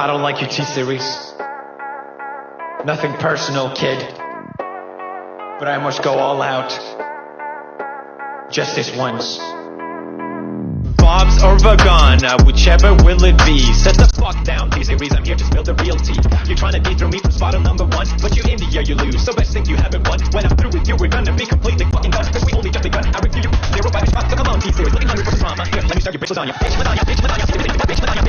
I don't like your T-Series. Nothing personal, kid. But I must go all out. Just this once. Bob's or Vagana, uh, whichever will it be. Set the fuck down, T-Series, I'm here to spill the real tea. You're trying to beat through me from spot number one, but you India, you lose. So best thing you haven't won. When I'm through with you, we're gonna be completely fucking done. Cause we only just begun. I review you, zero by shot. So come on, T-Series, looking hungry for some drama. Here, let me start your bitch lasagna. Bitch,